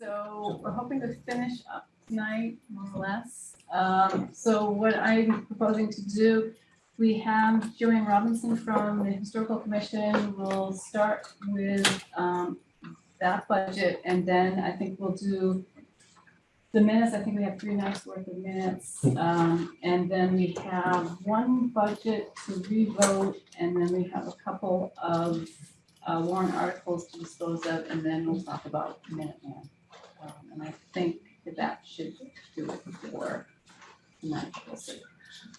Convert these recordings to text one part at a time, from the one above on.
So we're hoping to finish up tonight, more or less. Um, so what I'm proposing to do, we have Joanne Robinson from the Historical Commission. We'll start with, um, that budget and then I think we'll do the minutes. I think we have three nights worth of minutes. Um, and then we have one budget to revote and then we have a couple of uh, warrant articles to dispose of, and then we'll talk about Minuteman. Um, And I think that that should do it for tonight, we'll see.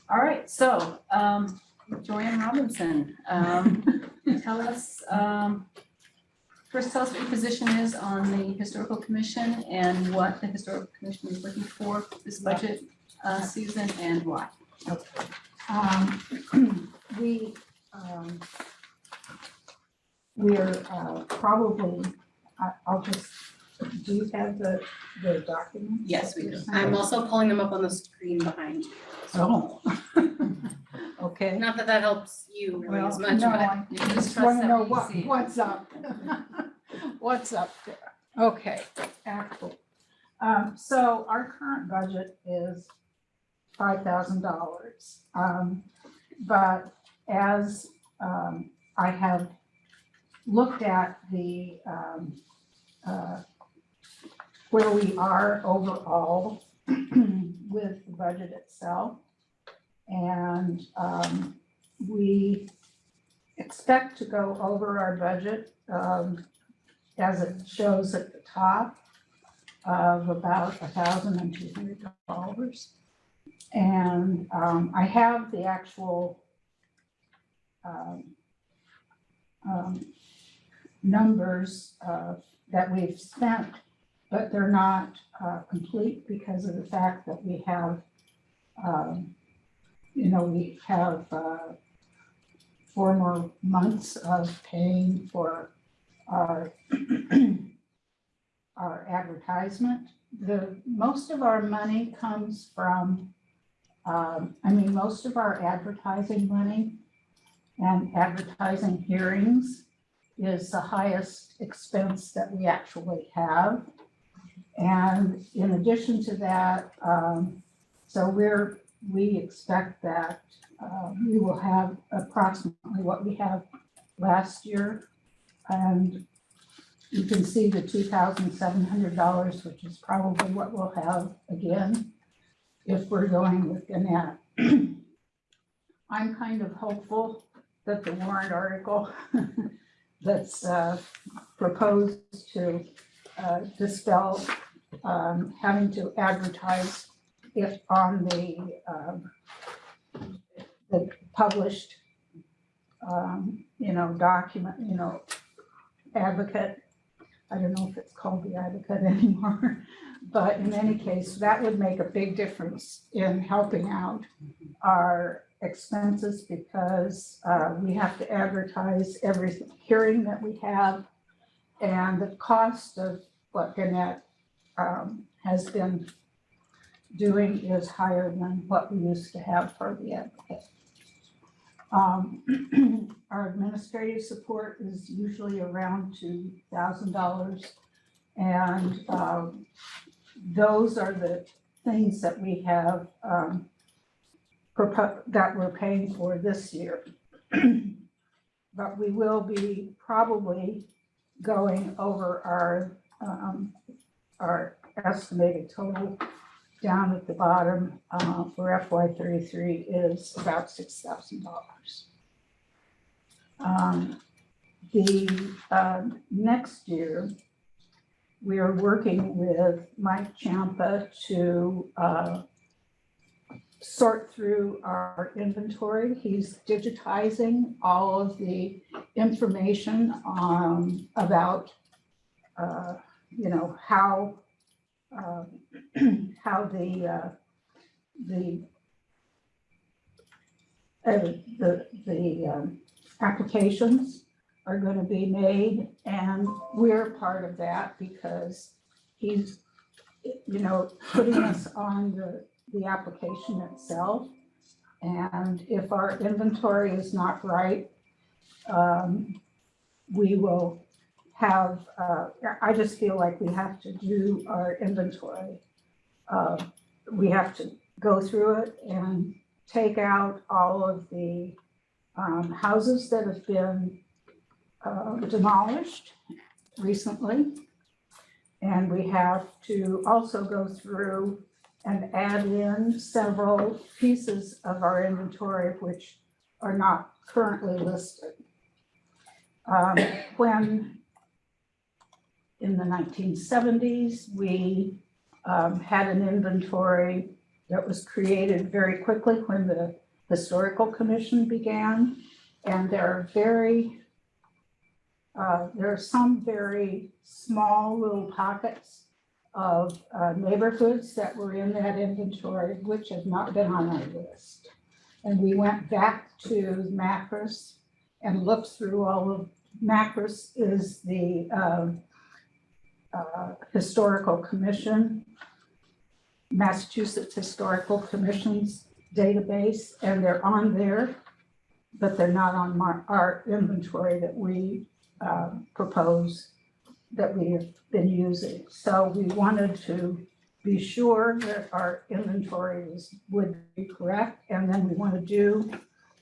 All right, so um, Joanne Robinson, um, tell us, um, first tell us what your position is on the Historical Commission and what the Historical Commission is looking for this budget uh, season and why. Um, we, um, we're, uh, probably, I, I'll just, do you have the, the document? Yes, we do. I'm also pulling them up on the screen behind you. Oh. Okay. Not that that helps you really Well, as much, no, but I You can just trust wanna that know what what, see. what's up. What's up there? Okay, actual. Um, so our current budget is five thousand dollars. Um, but as, um, I have looked at the, um, uh, where we are overall with the budget itself. And, um, we expect to go over our budget, um, as it shows at the top of about a thousand and two hundred dollars. And, um, I have the actual, um, um, numbers, uh, that we've spent, but they're not, uh, complete because of the fact that we have, um, you know, we have, uh, four more months of paying for our, our advertisement. The, most of our money comes from, um, I mean, most of our advertising money and advertising hearings is the highest expense that we actually have. And in addition to that, um, so we're, we expect that uh, we will have approximately what we have last year. And you can see the two thousand seven hundred dollars, which is probably what we'll have again if we're going with Gannett. I'm kind of hopeful that the warrant article that's uh, proposed to uh, dispel um, having to advertise it on the um, the published, um, you know, document, you know, advocate. I don't know if it's called the advocate anymore, but in any case, that would make a big difference in helping out our expenses because uh, we have to advertise every hearing that we have. And the cost of what Gannett um, has been doing is higher than what we used to have for the advocate. Um, Our administrative support is usually around two thousand dollars. And um, those are the things that we have um, that we're paying for this year. But we will be probably going over our, um, our estimated total down at the bottom uh, for FY thirty-three is about six thousand dollars. Um, The um, next year, we are working with Mike Champa to uh, sort through our inventory. He's digitizing all of the information um, about, uh, you know, how uh, how the, uh, the, uh, the, the, um, applications are gonna be made, and we're part of that because he's, you know, putting us on the, the application itself. And if our inventory is not right, um, we will have, uh, I just feel like we have to do our inventory. Uh, We have to go through it and take out all of the um, houses that have been uh, demolished recently. And we have to also go through and add in several pieces of our inventory which are not currently listed. Um, When in the nineteen seventies, we um, had an inventory that was created very quickly when the Historical Commission began. And there are very, uh, there are some very small little pockets of uh, neighborhoods that were in that inventory, which have not been on our list. And we went back to Macris and looked through all of, Macris is the um, uh, Historical Commission, Massachusetts Historical Commission's database, and they're on there, but they're not on mar- our inventory that we uh, propose that we have been using. So we wanted to be sure that our inventory is, would be correct, and then we want to do,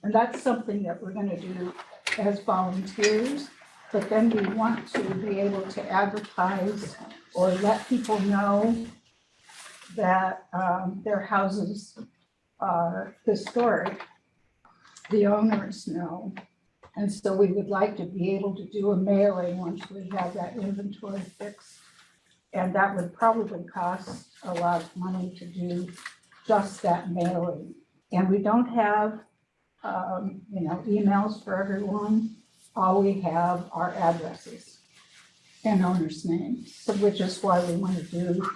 and that's something that we're gonna do as volunteers, but then we want to be able to advertise or let people know that um, their houses are historic. The owners know. And so we would like to be able to do a mailing once we have that inventory fixed. And that would probably cost a lot of money to do just that mailing. And we don't have, um, you know, emails for everyone. All we have are addresses and owners' names, which is why we want to do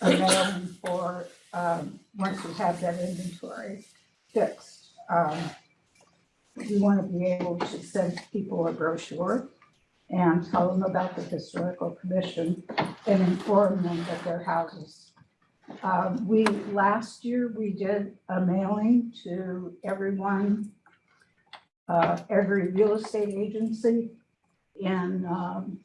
a mailing for, um, once we have that inventory fixed. Um, We want to be able to send people a brochure and tell them about the historical commission and inform them that their houses. Um, we, last year, we did a mailing to everyone, uh, every real estate agency in, um,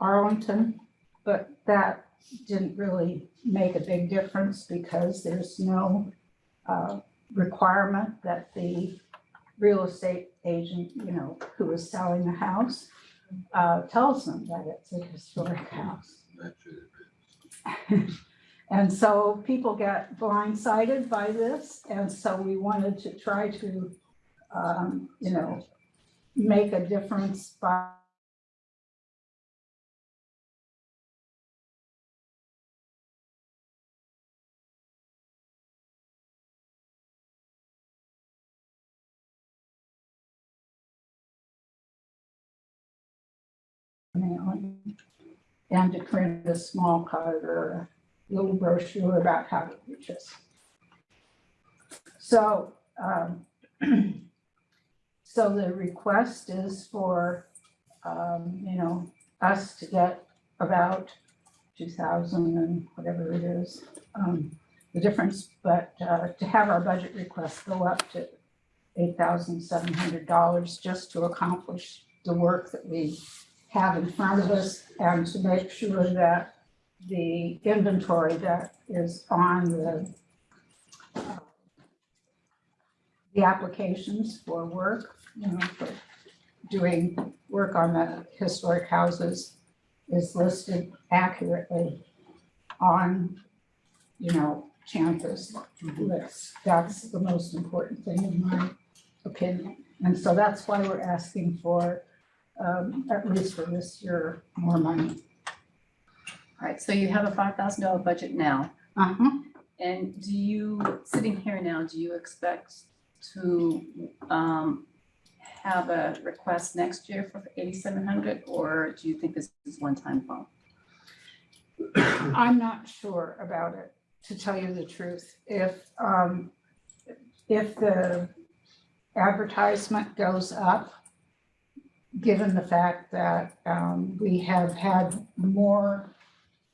Arlington, but that didn't really make a big difference because there's no, uh, requirement that the real estate agent, you know, who is selling the house, uh, tells them that it's a historic house. And so people get blindsided by this, and so we wanted to try to, um, you know, make a difference by mailing and to print a small card or a little brochure about how to reach us. So, um, so the request is for, um, you know, us to get about two thousand and whatever it is, um, the difference, but, uh, to have our budget request go up to eight thousand seven hundred dollars just to accomplish the work that we have in front of us and to make sure that the inventory that is on the uh, the applications for work, you know, for doing work on the historic houses is listed accurately on, you know, Champa's list. That's the most important thing in my opinion. And so that's why we're asking for um, at least for this year, more money. All right, so you have a five thousand dollar budget now. Uh-huh. And do you, sitting here now, do you expect to um have a request next year for eighty-seven hundred? Or do you think this is one-time phone? I'm not sure about it, to tell you the truth. If, um, if the advertisement goes up, given the fact that, um, we have had more,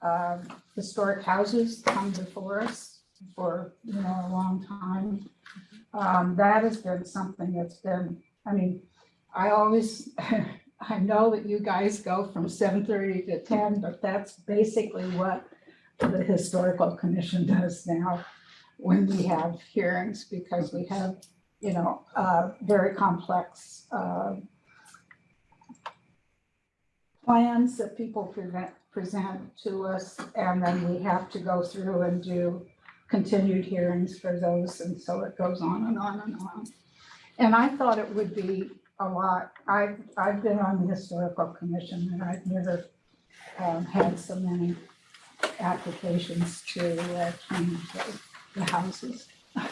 um, historic houses come before us for, you know, a long time, um, that has been something that's been, I mean, I always I know that you guys go from seven thirty to ten, but that's basically what the historical commission does now when we have hearings, because we have, you know, uh, very complex, uh, plans that people prevent, present to us, and then we have to go through and do continued hearings for those, and so it goes on and on and on. And I thought it would be a lot, I've, I've been on the historical commission and I've never um, had so many applications to uh, change the- the houses.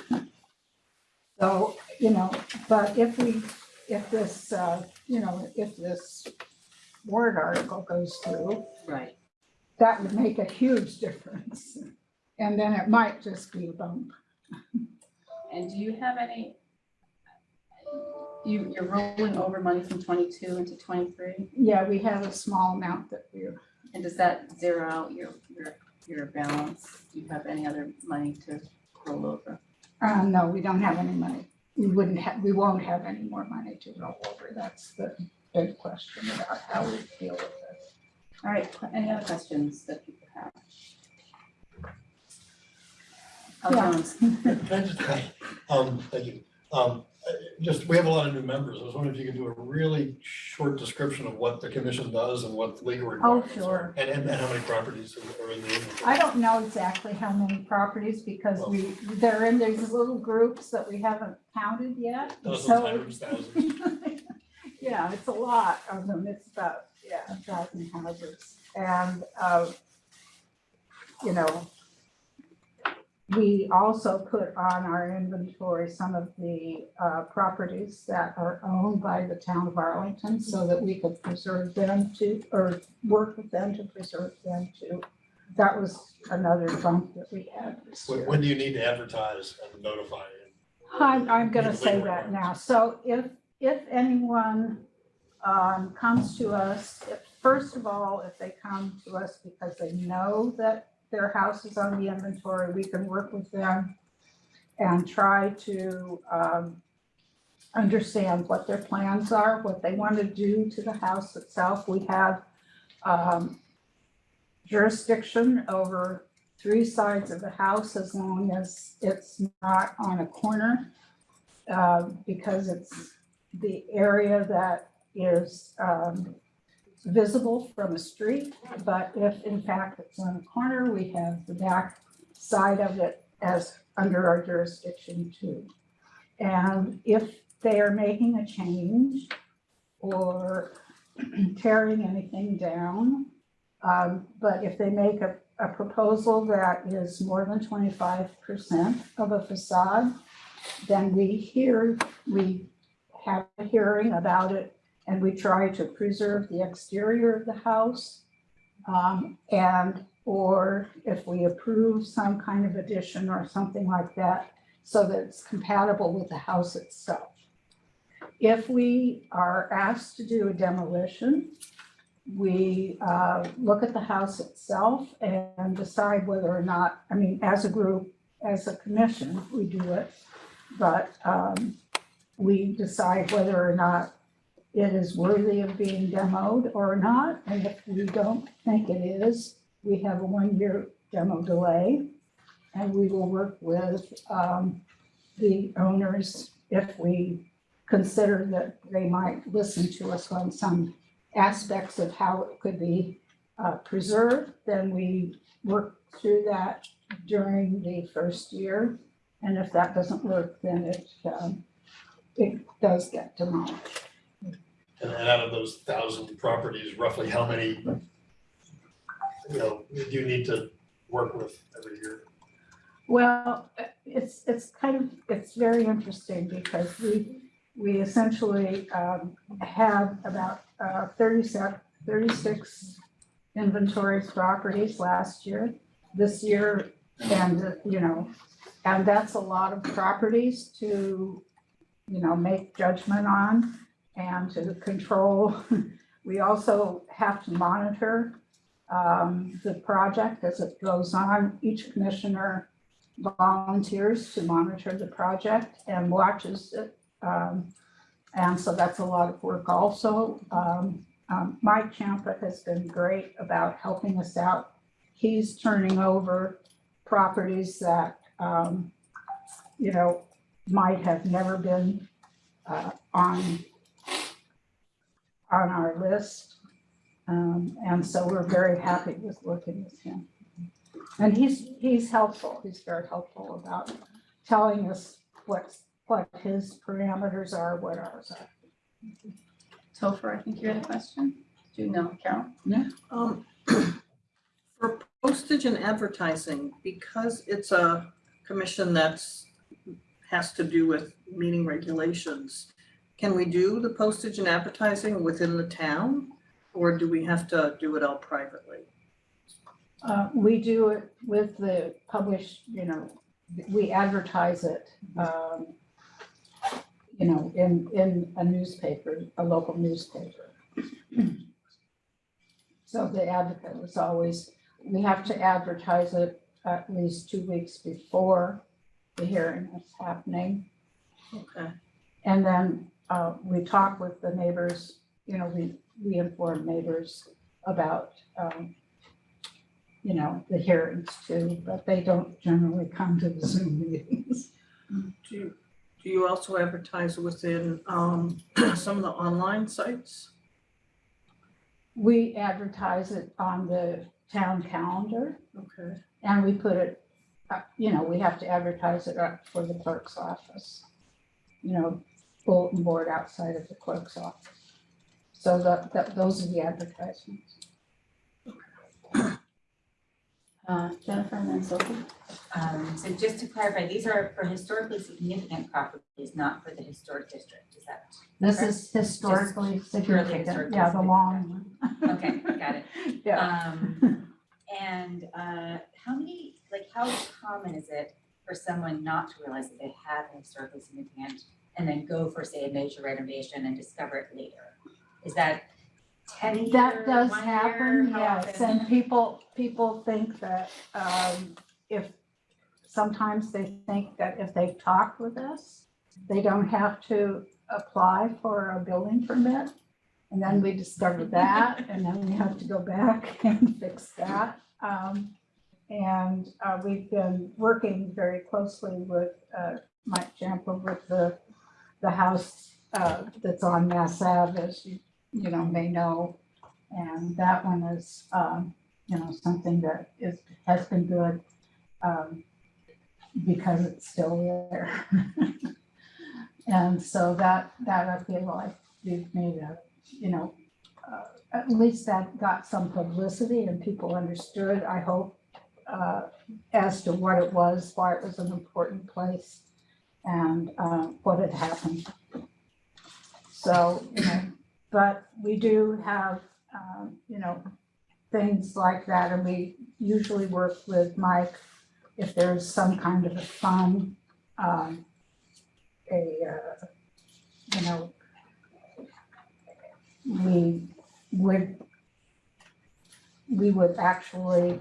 So, you know, but if we, if this, uh, you know, if this warrant article goes through, Right. that would make a huge difference. And then it might just be a bump. And do you have any? You, you're rolling over money from twenty-two into twenty-three, Yeah, we have a small amount that we're, and does that zero out your, your, your balance? Do you have any other money to roll over? uh, no, we don't have any money. We wouldn't have, we won't have any more money to roll over. That's the big question about how we deal with this. All right, any other questions that people have? Oh, Yeah. Can I just, um, thank you. Um, just, we have a lot of new members. I was wondering if you could do a really short description of what the commission does and what the legal Oh, requirements are. sure. And, and and how many properties are in the inventory. I don't know exactly how many properties because we, they're in these little groups that we haven't counted yet. Dozens, So hundreds, thousands. Yeah, it's a lot of them. It's about, yeah, a thousand houses. And, uh, you know, we also put on our inventory some of the uh, properties that are owned by the town of Arlington so that we could preserve them to, or work with them to preserve them too. That was another bump that we had this When, year. when do you need to advertise and notify? I'm, I'm gonna say that now. So if, if anyone um, comes to us, if, first of all, if they come to us because they know that their house is on the inventory, we can work with them and try to um, understand what their plans are, what they want to do to the house itself. We have um, jurisdiction over three sides of the house as long as it's not on a corner. uh, Because it's the area that is um, visible from a street. But if in fact it's on a corner, we have the back side of it as under our jurisdiction too. And if they are making a change or tearing anything down, um, but if they make a a proposal that is more than twenty-five percent of a facade, then we hear, we have a hearing about it and we try to preserve the exterior of the house. Um, and, or if we approve some kind of addition or something like that, so that it's compatible with the house itself. If we are asked to do a demolition, we uh, look at the house itself and decide whether or not, I mean, as a group, as a commission, we do it. But um, we decide whether or not it is worthy of being demoed or not. And if we don't think it is, we have a one-year demo delay. And we will work with um, the owners if we consider that they might listen to us on some aspects of how it could be uh, preserved, then we work through that during the first year. And if that doesn't work, then it, um, it does get demolished. And and out of those thousand properties, roughly how many, you know, do you need to work with every year? Well, it's, it's kind of, it's very interesting because we, we essentially um, have about uh, 37, 36 inventory properties last year. This year, and, you know, and that's a lot of properties to, you know, make judgment on and to control. We also have to monitor um, the project as it goes on. Each commissioner volunteers to monitor the project and watches it. Um, And so that's a lot of work also. Um, um, Mike Champa has been great about helping us out. He's turning over properties that, um, you know, might have never been, uh, on, on our list. Um, and so we're very happy with working with him. And he's, he's helpful. He's very helpful about telling us what what his parameters are, what ours are. Topher, I think you had a question? Do you know, Carol? Um, For postage and advertising, because it's a commission that's, has to do with meeting regulations, can we do the postage and advertising within the town? Or do we have to do it all privately? Uh, we do it with the published, you know, we advertise it, um, you know, in, in a newspaper, a local newspaper. So the advocate was always, we have to advertise it at least two weeks before the hearing is happening. Okay, And then uh, we talk with the neighbors, you know, we, we inform neighbors about, um, you know, the hearings too, but they don't generally come to the Zoom meetings. do you, do you also advertise within, um, some of the online sites? We advertise it on the town calendar Okay, and we put it, uh, you know, we have to advertise it up for the clerk's office. You know, bulletin board outside of the clerk's office. So that, that, those are the advertisements. Uh, Jennifer and then Sophie? Um, so just to clarify, these are for historically significant properties, not for the historic district, is that? This correct? is historically purely significant, historically yeah, the long one. Okay, got it. Yeah, Um, and, uh, how many, like, how common is it for someone not to realize that they have an historically significant and then go for, say, a major renovation and discover it later? Is that ten years, that does one happen, year? How yes, often? and people, people think that, um, if, sometimes they think that if they talk with us, they don't have to apply for a building permit. And then we discover that, and then we have to go back and fix that. Um, and, uh, we've been working very closely with, uh, Mike Champa with the, the house, uh, that's on Mass Ave, as you, you know, may know. And that one is, um, you know, something that is, has been good, um, because it's still there. And so that, that I feel like we've made a, you know, uh, at least that got some publicity and people understood, I hope, uh, as to what it was, why it was an important place and, uh, what had happened. So, you know, but we do have, um, you know, things like that, and we usually work with Mike if there's some kind of a fun, um, a, uh, you know, we would, we would actually,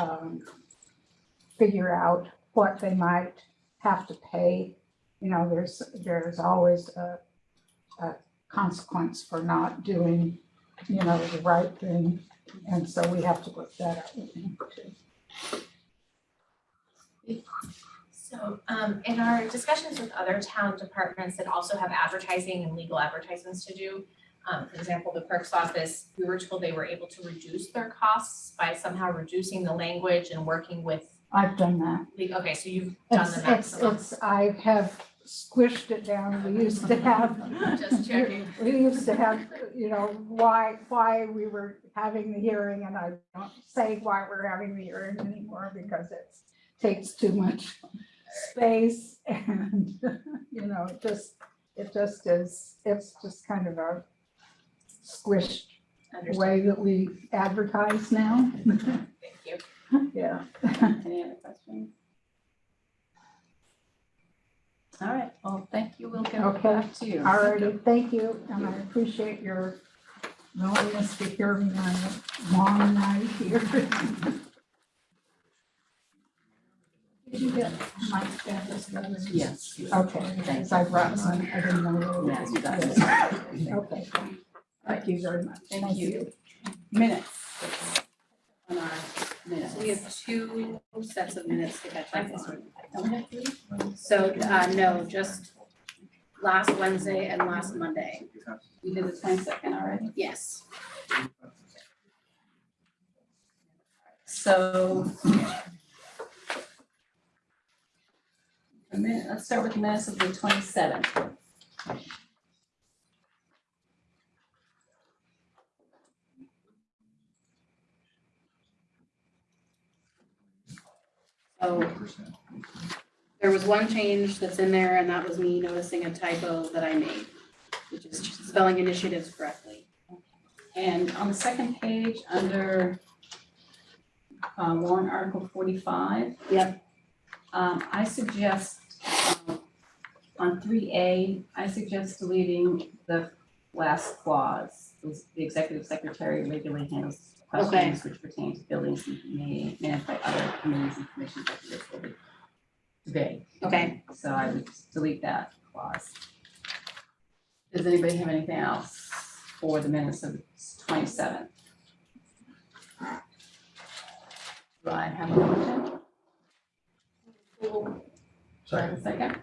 um, figure out what they might have to pay. You know, there's, there's always a, a consequence for not doing, you know, the right thing. And so we have to look that up too. So um in our discussions with other town departments that also have advertising and legal advertisements to do, um for example, the clerk's office, we were told they were able to reduce their costs by somehow reducing the language and working with I've done that. okay, so you've done It's, the it's, maximum. it's, I have squished it down. We used to have. Just checking. We used to have, you know, why, why we were having the hearing and I don't say why we're having the hearing anymore because it takes too much space and, you know, it just, it just is, it's just kind of a squished Understood, way that we advertise now. thank you. Yeah. Any other questions? All right, well, thank you. We'll get Okay. back to you. Alrighty, thank you, and I appreciate your willingness to hear me on a long night here. Did you get my status letters? Yes. Okay, thanks, I brought some, I didn't know. Yes, you got it. Okay, thank you very much. Thank you. Minutes. On our minutes. we have two sets of minutes to catch up on. Don't we have? So, uh, no, just last Wednesday and last Monday. We did the twenty-second already. Yes. So. A minute, let's start with the minutes of the twenty-seventh. So there was one change that's in there and that was me noticing a typo that I made, which is spelling initiatives correctly. And on the second page, under uh, warrant article forty-five. Yep. Um, I suggest, um, on three A, I suggest deleting the last clause. The executive secretary regularly handles questions which pertain to buildings and may managed by other committees and commissions of the will be vague. Okay, So I would just delete that clause. Does anybody have anything else for the minutes of twenty-seventh? Do I have a motion? Do I have Second, a second?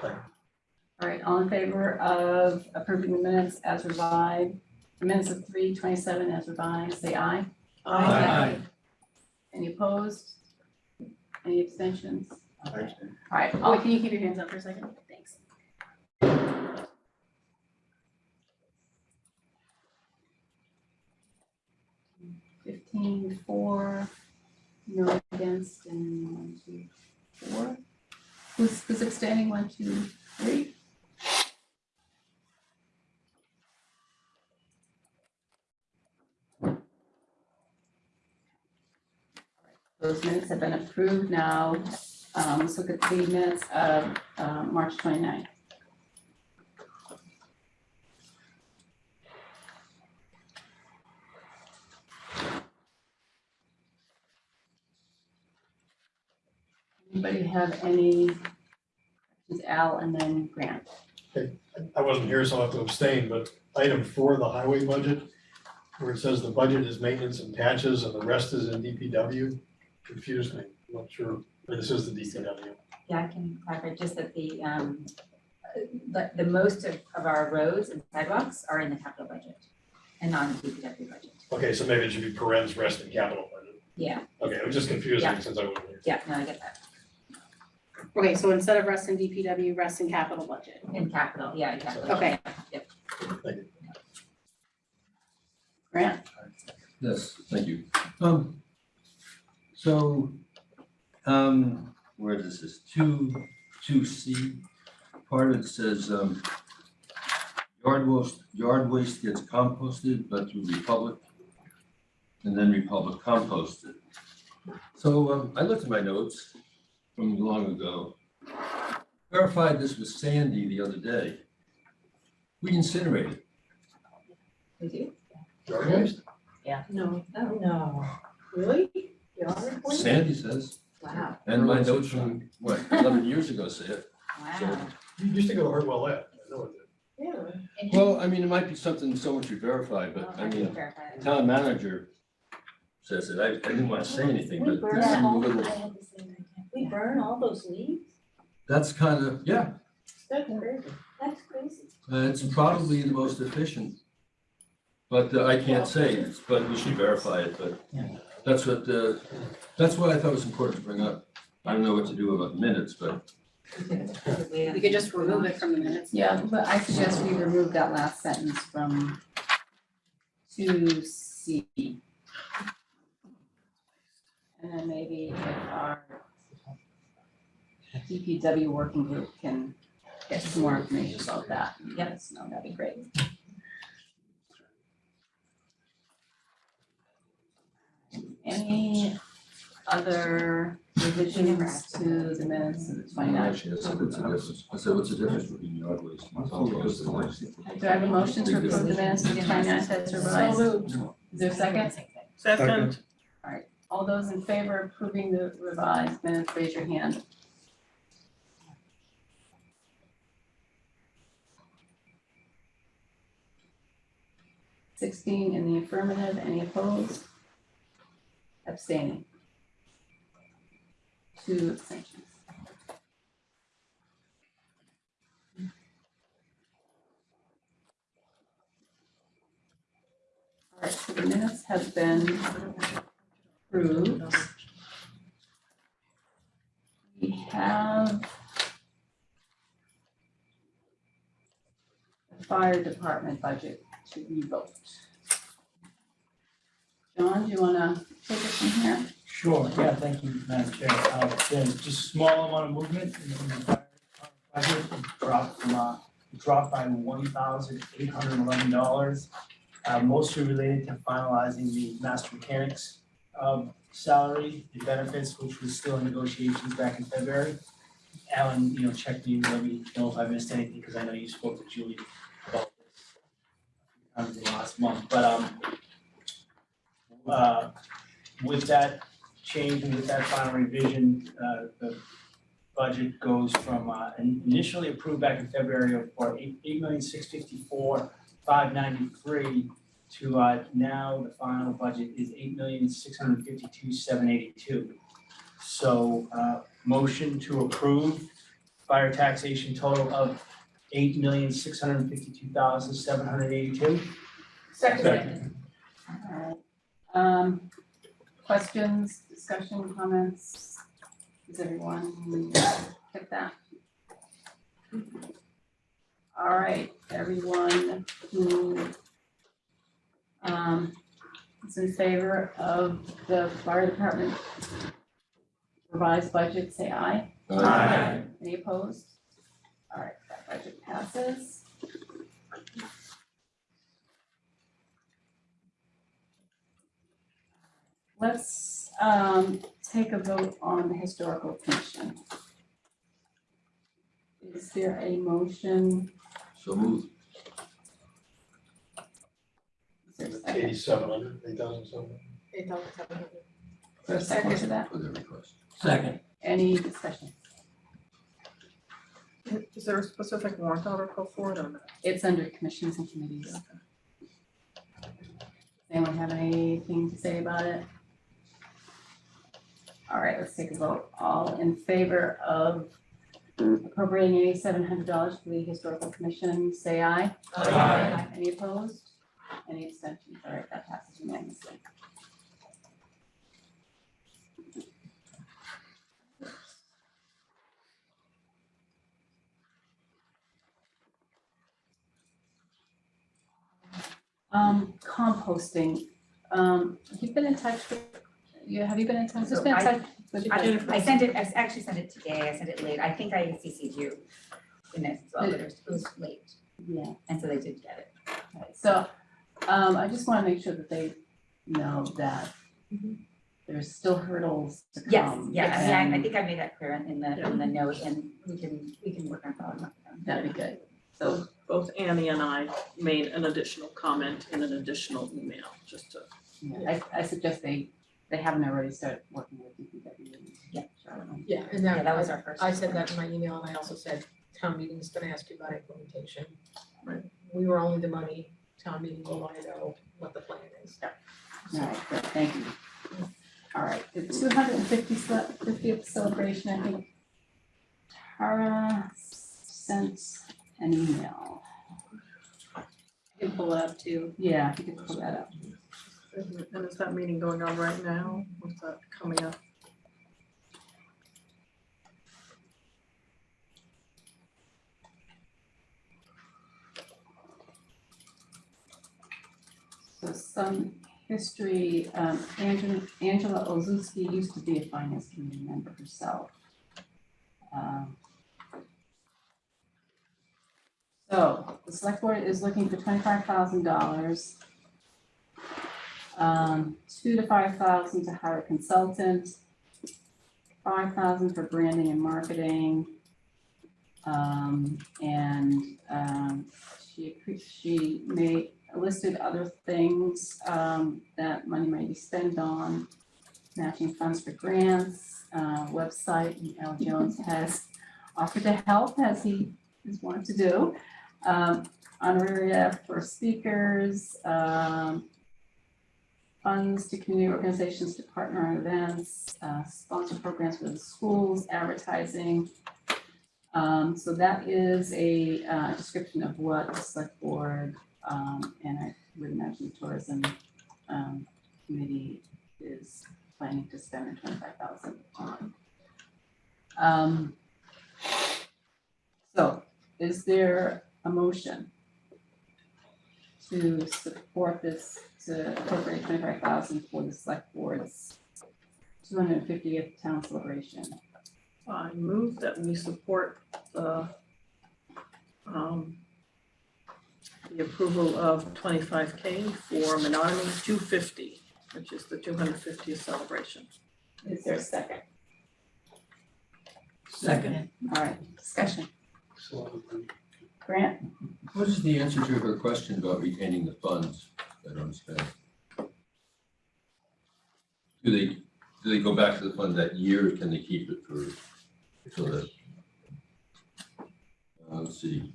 Second. All right, all in favor of approving the minutes as revised, the minutes of three twenty-seven as revised, say aye. Aye. Any opposed? Any abstentions? Okay. All right, oh, can you keep your hands up for a second? Thanks. Fifteen, four, no against, and one, two, four. Who's, who's abstaining? One, two, three? Those minutes have been approved now. Um, let's look at the minutes of, um, March 29th. Anybody have any, questions? Al and then Grant? I wasn't here, so I'll have to abstain, but item four, the highway budget, where it says the budget is maintenance and patches and the rest is in DPW, confused me. I'm not sure, but this is the DPW. Yeah, I can clarify just that the, um, the, the most of, of our roads and sidewalks are in the capital budget and not in the DPW budget. Okay, so maybe it should be parens rest and capital budget. Yeah, Okay, it was just confusing Yeah. since I wasn't here. yeah, no, I get that. Okay, so instead of rest in DPW, rest in capital budget. In capital, yeah, exactly. Okay. Yep. Grant? Yes, thank you. Um, so, um, where is this, two, two C, part of it says, um, yard waste, yard waste gets composted, but through Republic, and then Republic composted. So, um, I looked at my notes from long ago, verified this with Sandy the other day. We incinerated. We do? Yard waste? Yeah, no. No. Really? Sandy says, Wow, and my notes from, what, eleven years ago say it. wow. You used to go to Hardwell Lab, I know it did. Yeah. And Well, I mean, it might be something someone should verify, but I mean, verify it. town manager says it. I, I didn't want to say anything, but this seemed a little, We burn all those leaves? that's kind of, yeah, That's crazy. That's crazy. uh, it's probably the most efficient. But uh, I can't say, it's- but we should verify it, but that's what, uh, that's what I thought was important to bring up. I don't know what to do about minutes, but We could just remove it from the minutes. Yeah, but I suggest we remove that last sentence from two C. And then maybe if our DPW working group can get some more information about that, yes, no, that'd be great. Any other revisions to the minutes of the 29th? I said, what's the difference between the ugly? Do I have a motion to approve the minutes of the 29th as revised? Is there a second? Second. All those in favor approving the revised minutes, raise your hand. Sixteen in the affirmative, any opposed? Abstaining? Two abstentions. All right, so the minutes have been approved. We have the fire department budget to revote. John, do you wanna take it from here? Sure, yeah, thank you, Madam Chair. Uh, There's just a small amount of movement in the budget, dropped from, uh, dropped by one thousand eight hundred and eleven dollars. Uh, mostly related to finalizing the master mechanics, um, salary, the benefits, which was still in negotiations back in February. Alan, you know, checked me, let me know if I missed anything, because I know you spoke to Julie about this the last month, but, um, uh, with that change and with that final revision, uh, the budget goes from, uh, initially approved back in February of, for eight, eight million, six fifty-four, five ninety-three, to, uh, now the final budget is eight million, six hundred fifty-two, seven eighty-two. So, uh, motion to approve fire taxation total of eight million, six hundred fifty-two thousand, seven hundred eighty-two. Second. Alright, um, questions, discussion, comments? Does everyone get that? Alright, everyone who um is in favor of the fire department revised budget, say aye. Aye. Any opposed? Alright, that budget passes. Let's um take a vote on the historical commission. Is there a motion? So moved. Is there a second? Eighty-seven hundred, eight thousand seven. Eight thousand seven hundred. Is there a second to that? For the request. Second. Any discussion? Is there a specific warrant article for it or not? It's under commissions and committees. Does anyone have anything to say about it? All right, let's take a vote. All in favor of appropriating eighty-seven hundred dollars for the historical commission, say aye. Aye. Any opposed? Any abstentions? All right, that passes unanimously. Um, composting, um, you've been in touch with, you, have you been in touch, has So been in I- touch with I, Jennifer? I sent it, I actually sent it today, I sent it late, I think I CC'd you in it, as well, but it was, it was late, Yeah, and so they did get it. okay, so, um, I just wanna make sure that they know that there's still hurdles to Yes, come. yeah, I mean, I, I and think I made that clear in the, in the note, and we can, we can work on following up with them. That'd be good, so, Both Annie and I made an additional comment in an additional email, just to yeah, I, I suggest they, they haven't already started working with DPW. Yeah. Charlotte. Yeah, and Yeah, that, that was our first. I said that in my email, and I also said, town meeting's gonna ask you about implementation. Right. We were only the money, town meeting will wanna know what the plan is. All right, good, thank you. All right, the two hundred and fifty fiftieth celebration, I think Tara sent an email. You can pull it up too. Yeah, if you can pull that up. And is that meeting going on right now? What's that coming up? So some history, um, Angela, Angela Olszewski used to be a finance committee member herself. Um, So the select board is looking for twenty-five thousand dollars. Um, two to five thousand to hire a consultant. Five thousand for branding and marketing. Um, and, um, she, she made, listed other things, um, that money might be spent on. Matching funds for grants, uh, website, and Al Jones has offered to help as he has wanted to do. Um, honoraria for speakers, um, funds to community organizations to partner on events, uh, sponsor programs for the schools, advertising. Um, so that is a, uh, description of what the select board, um, and I would imagine the tourism, um, committee is planning to spend the twenty-five thousand on. Um, so is there a motion to support this, to appropriate twenty-five thousand for the select board's two hundred and fiftieth town celebration? I move that we support the um, the approval of twenty-five K for Menotomy two fifty, which is the two hundred fiftieth celebration. Is there a second? Second. All right, discussion. So, Grant? What is the answer to her question about retaining the funds that are unspent? Do they, do they go back to the fund that year, or can they keep it for, so that? Uh, let's see.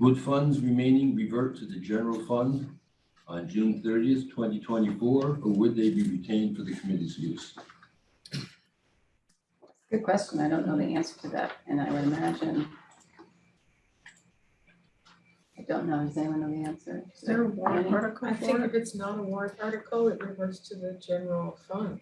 Would funds remaining revert to the general fund on June thirtieth, twenty twenty-four, or would they be retained for the committee's use? Good question. I don't know the answer to that, and I would imagine. I don't know. Does anyone know the answer? Is there a warrant article I think for if it's not a warrant article, it reverts to the general fund.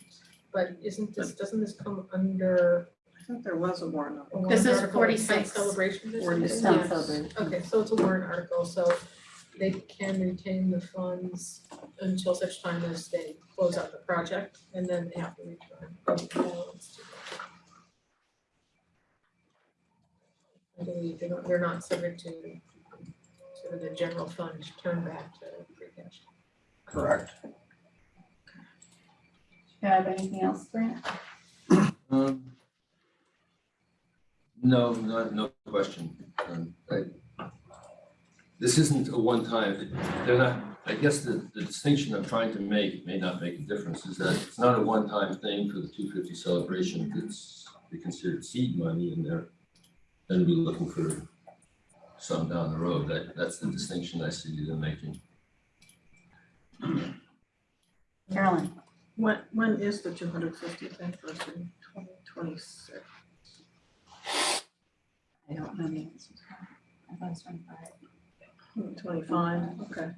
But isn't this, doesn't this come under I thought there was a warrant a article. warrant This is article, like town 46. celebrations or something? 46. Town Yeah. celebration. Okay, so it's a warrant article, so they can retain the funds until such time as they close out the project and then they have to return the balance to the- I believe they don't, they're not subject to sort the general fund turn back to free cash. Correct. Do you have anything else, Grant? Um. No, not, no question. Um, I- This isn't a one-time, they're not, I guess the, the distinction I'm trying to make may not make a difference, is that it's not a one-time thing for the two fifty celebration. It's, they considered seed money and they're gonna be looking for some down the road. That, that's the distinction I see them making. Carolyn? When, when is the two hundred fiftieth anniversary? Twenty twenty-six. I don't know the answer. I thought it was twenty-five. Twenty-five, okay.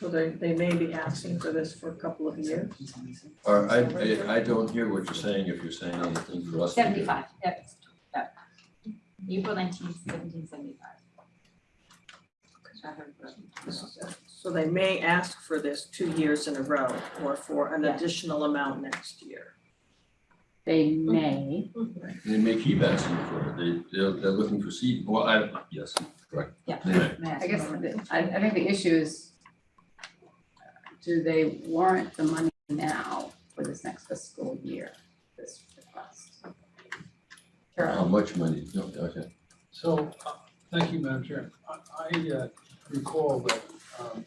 So they, they may be asking for this for a couple of years. Or I, I, I don't hear what you're saying if you're saying anything for us. Seventy-five, yep, yep. April nineteenth, seventeen seventy-five. So they may ask for this two years in a row or for an Yeah. additional amount next year. They may, They may keep asking for it, they, they're, they're looking for seed, well, I, yes, correct. Yeah. They may. I guess, the- I, I think the issue is, do they warrant the money now for this next fiscal year, this request? How Carolyn? much money, no, okay. So, uh, thank you, Madam Chair. I, I uh, recall that, um,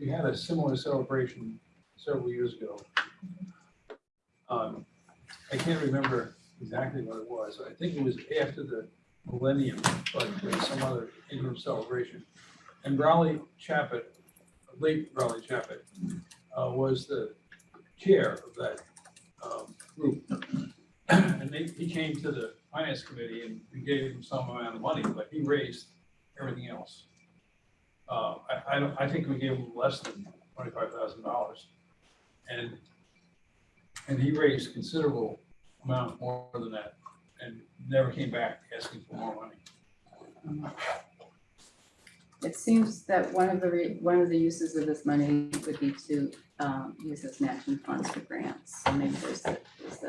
we had a similar celebration several years ago. Um, I can't remember exactly what it was. I think it was after the millennium, but there was some other interim celebration. And Raleigh Chappett, late Raleigh Chappett, uh, was the chair of that, um, group. And they, he came to the finance committee and we gave him some amount of money, but he raised everything else. Uh, I, I don't, I think we gave him less than twenty-five thousand dollars. And, and he raised considerable amount more than that and never came back asking for more money. It seems that one of the, re- one of the uses of this money would be to, um, use as matching funds for grants. So maybe there's a, there's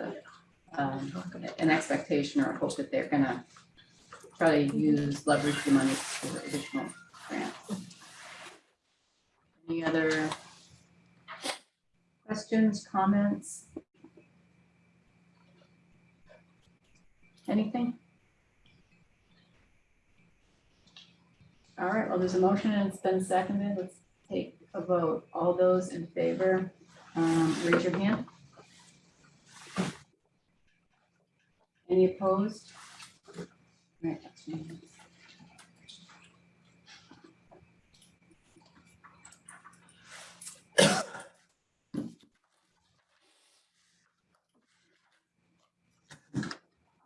um, an expectation or a hope that they're gonna try to use, leverage the money for additional grants. Any other questions, comments? Anything? All right, well, there's a motion and it's been seconded. Let's take a vote. All those in favor, um, raise your hand. Any opposed? All right, that's.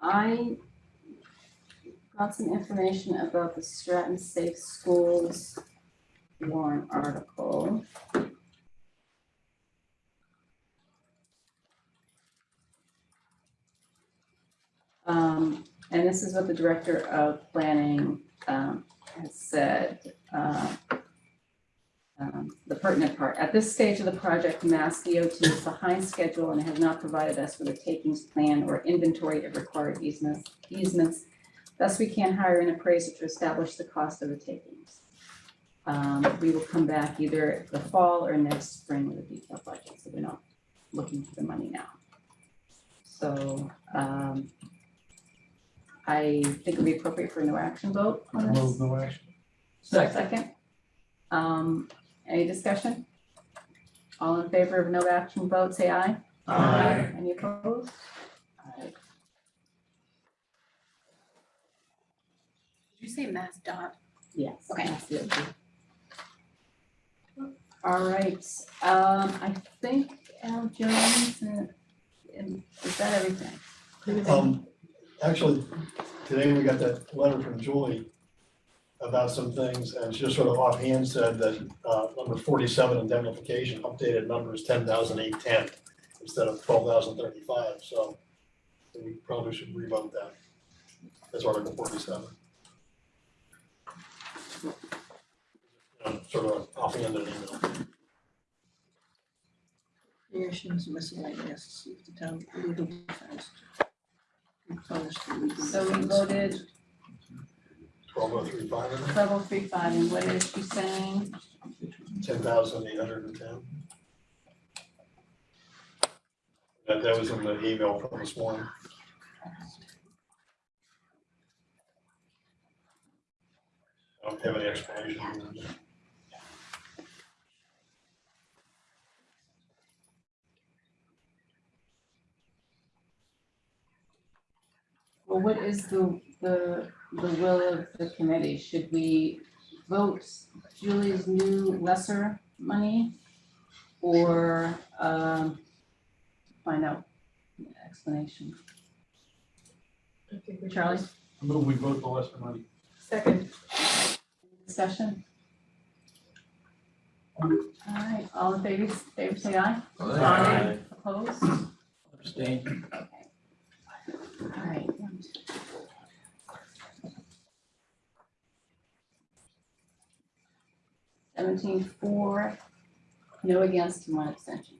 I got some information about the Stratton Safe Schools warrant article. Um, and this is what the Director of Planning, um, has said, uh, um, the pertinent part. At this stage of the project, Mass DOT is behind schedule and has not provided us with a takings plan or inventory of required easements, easements. Thus, we can't hire an appraiser to establish the cost of the takings. Um, we will come back either the fall or next spring with a detailed budget, so we're not looking for the money now. So, um, I think it'd be appropriate for a no action vote on this. Move no action. Second. Um, any discussion? All in favor of no action vote, say aye. Aye. Any opposed? Aye. Did you say Mass dot? Yes. Okay. that's it. All right, um, I think Al Jones, and, and is that everything? Um, actually, today we got that letter from Julie about some things, and she just sort of offhand said that, uh, number forty-seven indemnification, updated number is ten thousand eight ten instead of twelve thousand thirty-five, so we probably should revote that. That's Article forty-seven. You know, Sort of offhand email. Creations miscellaneous, see if the town legal defense. Replenish the legal So we voted Twelve oh three five, I think, twelve oh three five, and what is she saying? ten thousand eight hundred and ten. That, that was in the email from this morning. I don't have any explanation. Well, what is the, the, the will of the committee? Should we vote Julie's new lesser money? Or, um, find out the explanation? I think we should Charlie, just- Move we vote the lesser money. Second, discussion? All right, all in favor, favor say aye. Aye. Opposed? Abstain. All right. Seventeen no against, and one abstention.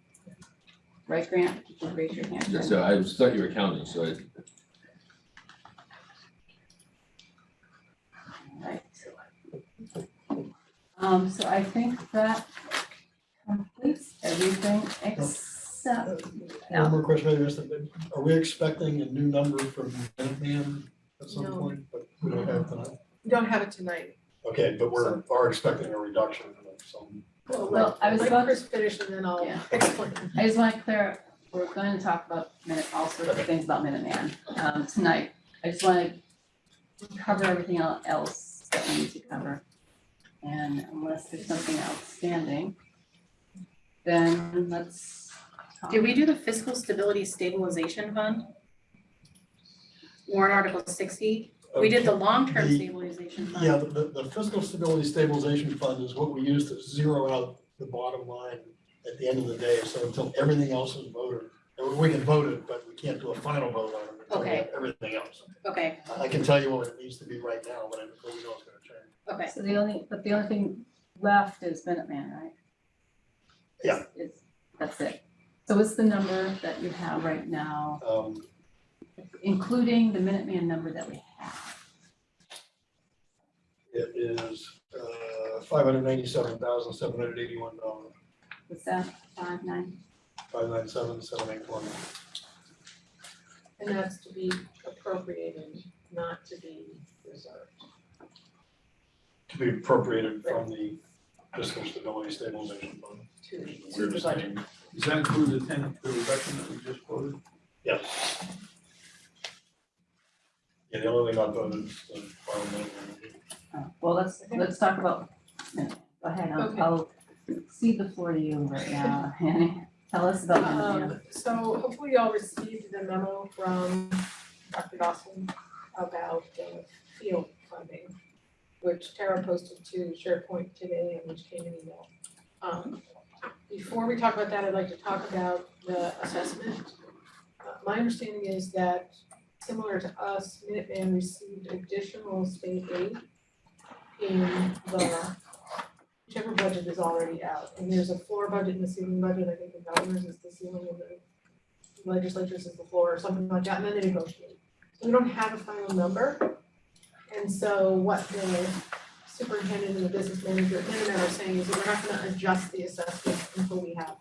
Right, Grant, If you could raise your hand. Yeah, So I was thought you were counting, so I, Right. Um, so I think that completes everything except, One more question, maybe, Mr. Bid. are we expecting a new number from Minuteman at some No. point? But we don't have it tonight. we don't have it tonight. Okay, but we're, are expecting a reduction of some, Well, I was Let about- Chris finish and then I'll Yeah. explain. I just wanna clear, we're going to talk about minute, all sorts of things about Minuteman, um, tonight. I just wanna cover everything el- else that we need to cover. And unless there's something outstanding, then let's talk. Did we do the fiscal stability stabilization fund? Warrant article sixty, we did the long-term The- stabilization fund. yeah, the, the fiscal stability stabilization fund is what we use to zero out the bottom line at the end of the day, so until everything else is voted. and We can vote it, but we can't do a final vote on it until we have everything else. Okay, I can tell you what it needs to be right now, but I don't know it's gonna change. okay, So the only, but the only thing left is Minuteman, right? Yeah. It's, that's it. So what's the number that you have right now, Um, including the Minuteman number that we have? it is, uh, five hundred ninety-seven thousand, seven hundred eighty-one dollars, What's that, five, nine? five nine seven, seven eight one. And that's to be appropriated, not to be reserved. To be appropriated from the fiscal stability stabilization fund. to We to the budget. understand. Does that include the ten, the reduction that we just quoted? Yes. Yeah, the only thing not voted is the final minute. Oh, Well, let's, let's talk about, Minuteman. go ahead, I'll, Okay. I'll cede the floor to you right now, Annie. Tell us about Minuteman. Um, so hopefully y'all received the memo from Dr. Dawson about the field funding, which Tara posted to SharePoint today and which came in email. Um, before we talk about that, I'd like to talk about the assessment. Uh, my understanding is that similar to us, Minuteman received additional state aid in the whichever budget is already out. And there's a floor budget and a ceiling budget, I think the governor's is the ceiling and the legislature's is the floor or something like that, and then they negotiate. So we don't have a final number. And so what the superintendent and the business manager at Minuteman are saying is that we're not gonna adjust the assessment until we have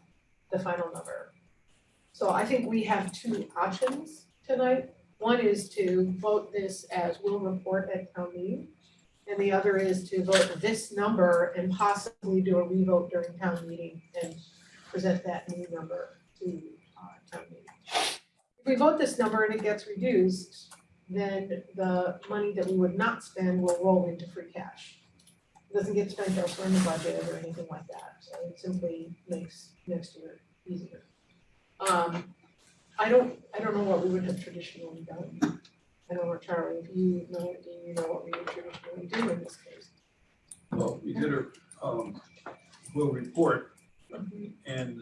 the final number. So I think we have two options tonight. One is to vote this as we'll report at town meeting. And the other is to vote this number and possibly do a revote during town meeting and present that new number to uh town meeting. If we vote this number and it gets reduced, then the money that we would not spend will roll into free cash. Doesn't get spent elsewhere in the budget or anything like that, so it simply makes next year easier. Um, I don't, I don't know what we would have traditionally done. I don't know, Charlie, if you know, do you know what we would traditionally do in this case? Well, we did a, um, will report and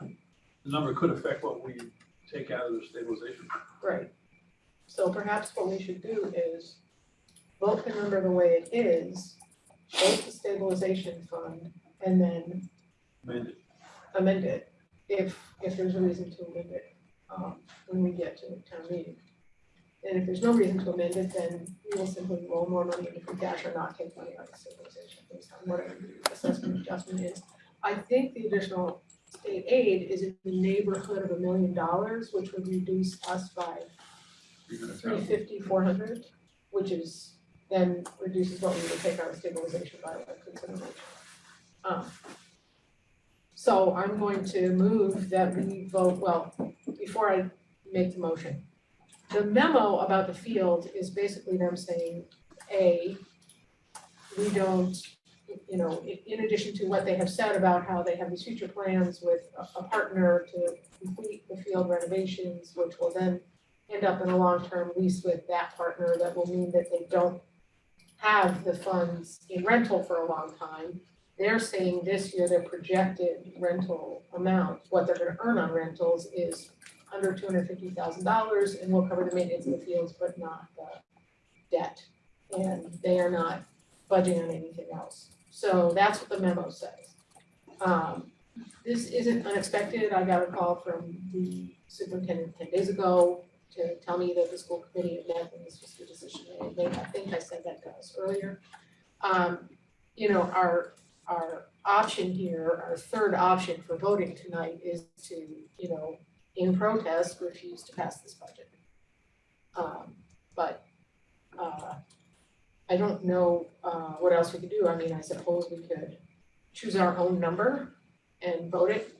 the number could affect what we take out of the stabilization. Right. So perhaps what we should do is vote the number the way it is, vote the stabilization fund, and then amend it if, if there's a reason to amend it, um, when we get to the town meeting. And if there's no reason to amend it, then we will simply roll more money into free cash or not take money out of stabilization based on whatever the assessment adjustment is. I think the additional state aid is in the neighborhood of a million dollars, which would reduce us by three fifty, four hundred, which is, then reduces what we would take out of stabilization by like consideration. Um, So I'm going to move that we vote, well, before I make the motion. The memo about the field is basically them saying, A, we don't, you know, in addition to what they have said about how they have these future plans with a, a partner to complete the field renovations, which will then end up in a long-term lease with that partner that will mean that they don't have the funds in rental for a long time. They're saying this year their projected rental amount, what they're gonna earn on rentals is under two hundred fifty thousand dollars and we'll cover the maintenance of the fields, but not the debt. And they are not budging on anything else. So that's what the memo says. Um, this isn't unexpected. I got a call from the superintendent ten days ago to tell me that the school committee had met and this was the decision they made. I think I said that to us earlier. Um, you know, our, our option here, our third option for voting tonight is to, you know, in protest, refuse to pass this budget. Um, but, uh, I don't know, uh, what else we could do. I mean, I suppose we could choose our own number and vote it.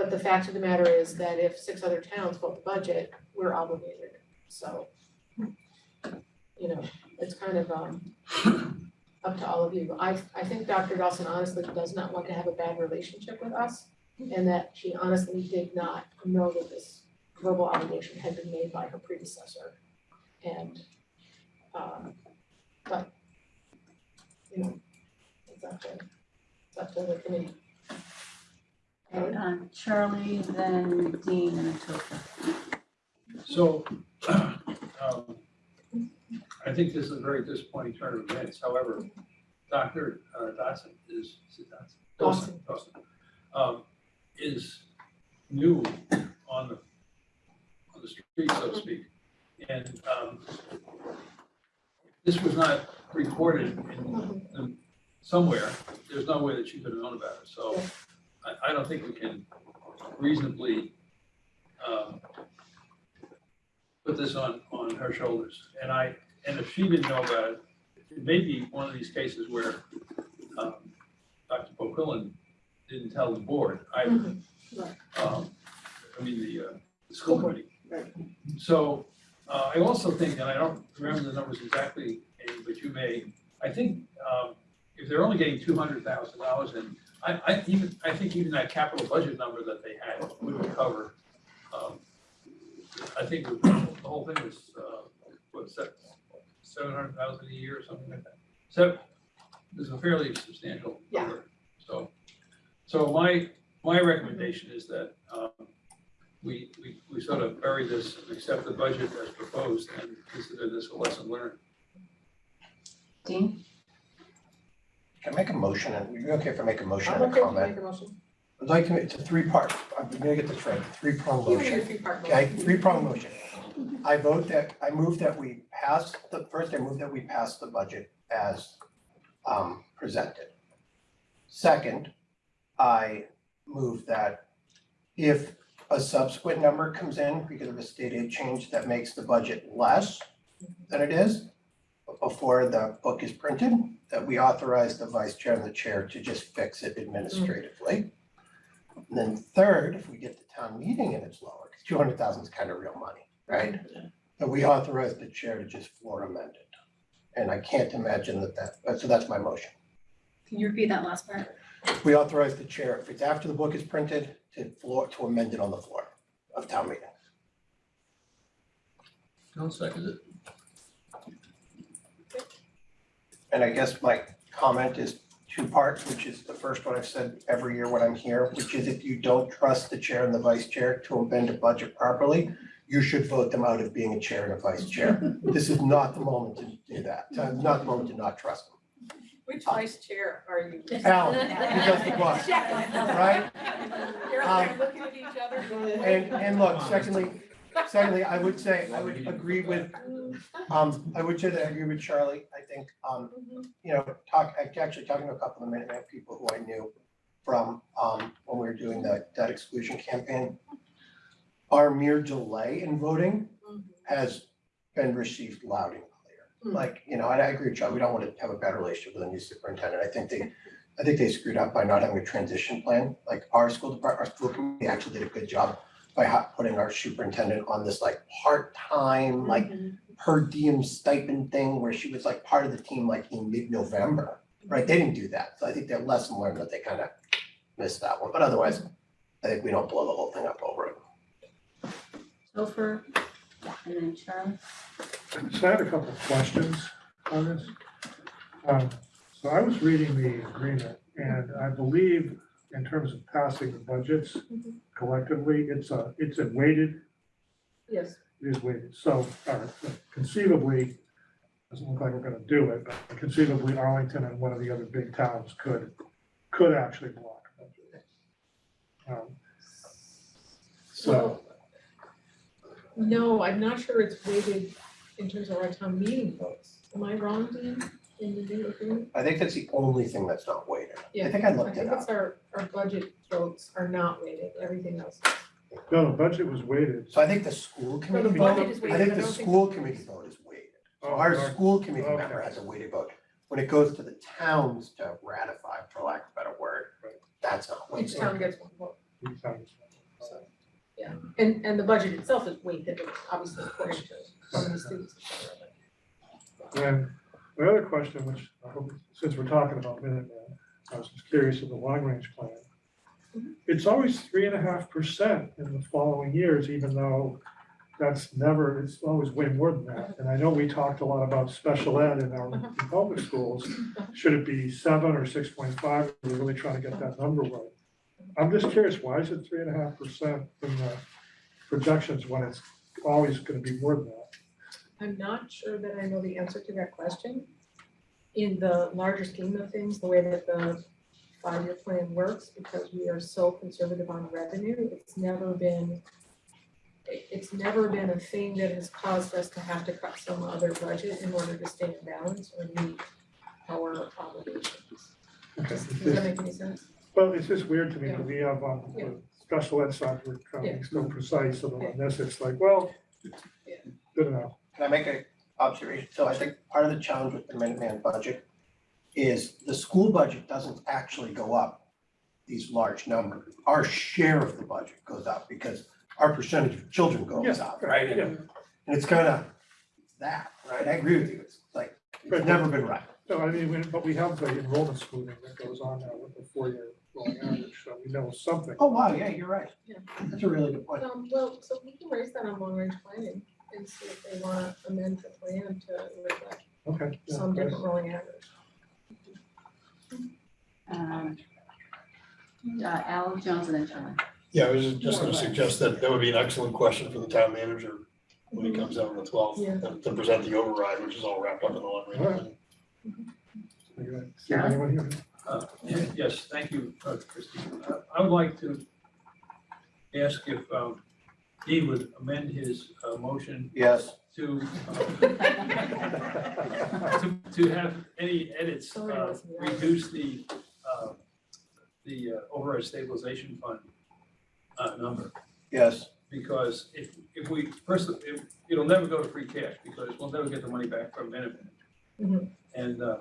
But the fact of the matter is that if six other towns vote the budget, we're obligated, so. You know, it's kind of, um, up to all of you. I, I think Dr. Dawson honestly does not want to have a bad relationship with us. And that she honestly did not know that this verbal obligation had been made by her predecessor. And, um, but, you know, it's up to, it's up to the committee. Okay, Charlie, then Dean, and then Topher. So, um, I think this is a very disappointing turn of events, however, Dr. uh, Dotson is, is it Dotson? Dawson, Dawson, um, is new on the, on the street, so to speak. And, um, this was not recorded in, in somewhere, there's no way that she could have known about it, so I, I don't think we can reasonably, um, put this on, on her shoulders. And I, and if she didn't know about it, it may be one of these cases where, um, Dr. Bouquillon didn't tell the board either. Mhm, right. Um, I mean, the, uh, the school committee. Right. So, uh, I also think, and I don't remember the numbers exactly, Amy, but you may, I think, um, if they're only getting two hundred thousand dollars in, I, I even, I think even that capital budget number that they had wouldn't cover, um, I think the whole thing was, uh, that, seven hundred thousand a year or something like that. So it's a fairly substantial Yeah. number, so. So my, my recommendation is that, um, we, we, we sort of bury this and accept the budget as proposed and consider this a lesson learned. Dean? Can I make a motion, and we're okay if I make a motion I'm and a okay to comment? make a motion. I'd like to, it's a three-part, I'm gonna get this right, You your motion. three-part Okay, three-prong motion. I vote that, I move that we pass, the, first I move that we pass the budget as um presented. Second, I move that if a subsequent number comes in because of a state aid change that makes the budget less than it is before the book is printed, that we authorize the vice chair and the chair to just fix it administratively. And then third, if we get the town meeting and it's lower, because two hundred thousand is kind of real money, right? That we authorize the chair to just floor amend it. And I can't imagine that that, uh, so that's my motion. Can you repeat that last part? We authorize the chair, if it's after the book is printed, to floor, to amend it on the floor of town meeting. I'll second it. And I guess my comment is two parts, which is the first one I've said every year when I'm here, which is if you don't trust the chair and the vice chair to amend a budget properly, you should vote them out of being a chair and a vice chair. This is not the moment to do that, uh, not the moment to not trust them. Which vice chair are you? Alan, who does the book, right? You're Um, like looking at each other. And, and look, secondly, secondly, I would say, I would agree with, um, I would say that I agree with Charlie. I think, um, you know, talk, actually talking to a couple of Minuteman people who I knew from, um, when we were doing the debt exclusion campaign. Our mere delay in voting has been received loud and clear. Mm. Like, you know, and I agree with Charlie, we don't want to have a bad relationship with a new superintendent. I think they, I think they screwed up by not having a transition plan. Like our school department, our school committee actually did a good job by ha- putting our superintendent on this like part-time, like per diem stipend thing where she was like part of the team like in mid-November, right? They didn't do that. So I think that lesson learned that they kind of missed that one. But otherwise, I think we don't blow the whole thing up over it. Topher? And then Charlie? So I had a couple of questions on this. Um, So I was reading the agreement and I believe in terms of passing the budgets collectively, it's a, it's a weighted, Yes, it is weighted. So uh, conceivably, doesn't look like we're gonna do it, but conceivably Arlington and one of the other big towns could, could actually block a budget. Um, So, well, no, I'm not sure it's weighted in terms of our town meeting votes. Am I wrong, Dean, in the new agreement? I think that's the only thing that's not weighted. Yeah, I think I I looked it think up. it's our, our budget votes are not weighted, everything else. no, the budget was weighted. So I think the school No, committee the vote, budget is I weighted, think I the don't think. school committee vote is weighted. So Oh, Our okay. school committee Okay. member has a weighted vote. When it goes to the towns to ratify, for lack of a better word, Right. that's not Each weighted. town gets one vote. These towns. So, yeah, and, and the budget itself is weighted, obviously according to how many students. et cetera, And my other question, which I hope, since we're talking about Minuteman, I was just curious of the long range plan. It's always three and a half percent in the following years, even though that's never, it's always way more than that. And I know we talked a lot about special ed in our uh-huh. public schools. Should it be seven or six point five? We're really trying to get that number right. I'm just curious, why is it three and a half percent in the projections when it's always gonna be more than that? I'm not sure that I know the answer to that question. In the larger scheme of things, the way that the five-year plan works, because we are so conservative on revenue, it's never been it's never been a thing that has caused us to have to cut some other budget in order to stay in balance or meet our obligations. Okay, Does does that make any sense? Well, it's just weird to me, because we have, um, Yeah. the special ed side, we're trying to Yeah. so precise, and on this, it's like, well, Yeah. good enough. Can I make a observation? So I think part of the challenge with the Minuteman budget is the school budget doesn't actually go up these large numbers. Our share of the budget goes up because our percentage of children goes Yeah, up, right? yeah. And and it's kind of that, right? I agree with you. It's like, it's Right. never been right. No, I mean, we- but we have the enrollment smoothing that goes on now with the four-year rolling average, so we know something. Oh, wow, yeah, you're right. Yeah. That's a really good point. Um, well, so we can raise that on long range planning. And see if they wanna amend the plan to reflect Okay. yeah, some nice. different rolling average. Um, uh, Al Jones and then John. Yeah, I was just gonna suggest that that would be an excellent question for the town manager when he comes out on the twelfth, Yeah. to present the override, which is all wrapped up in the long range plan. Okay. See if anyone here- Uh, Yes, thank you, uh, Christine. Uh, I would like to ask if um, he would amend his uh, motion Yes. to, uh, to, to have any edits, uh, wants me to- reduce the, uh, the uh, override stabilization fund uh, number. Yes. Because if, if we, first, if, it'll never go to free cash because we'll never get the money back from Minuteman. Mhm. And, uh,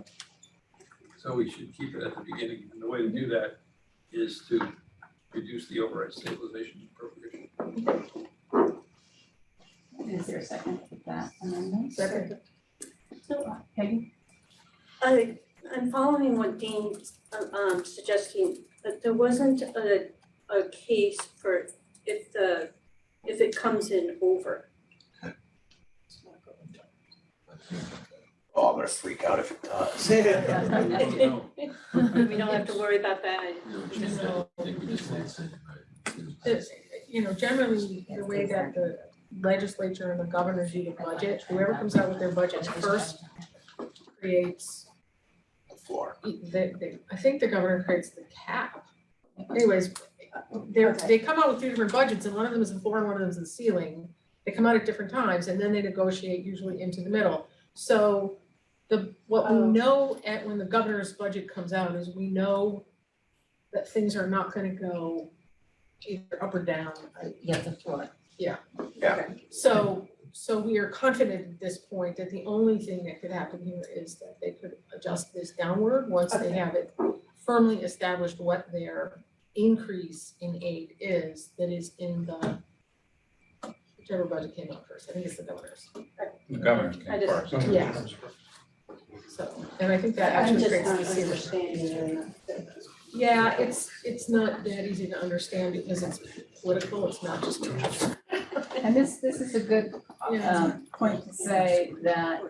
so we should keep it at the beginning. And the way to do that is to reduce the override stabilization appropriation. Is there a second to that amendment? Second. Peggy? I, I'm following what Dean's uh, um suggesting, but there wasn't a, a case for if the, if it comes in over. Oh, I'm gonna freak out if it does. We don't have to worry about that. It's, you know, generally, the way that the legislature and the governors do the budget, whoever comes out with their budget first creates, The floor. they, they, I think the governor creates the cap. Anyways, they're, they come out with two different budgets, and one of them is the floor and one of them is the ceiling. They come out at different times, and then they negotiate usually into the middle. So the, what we Oh. know at, when the governor's budget comes out is we know that things are not gonna go either up or down. Uh, yeah, the floor. Yeah. So, so we are confident at this point that the only thing that could happen here is that they could adjust this downward once they have it firmly established what their increase in aid is that is in the whichever budget came out first, I think it's the governor's, The governor I came just- first. Yeah. So, and I think that I'm actually just creates not the ceiling. understanding. Yeah, it's, it's not that easy to understand because it's political, it's not just. And this, this is a good Yeah. um, point to say that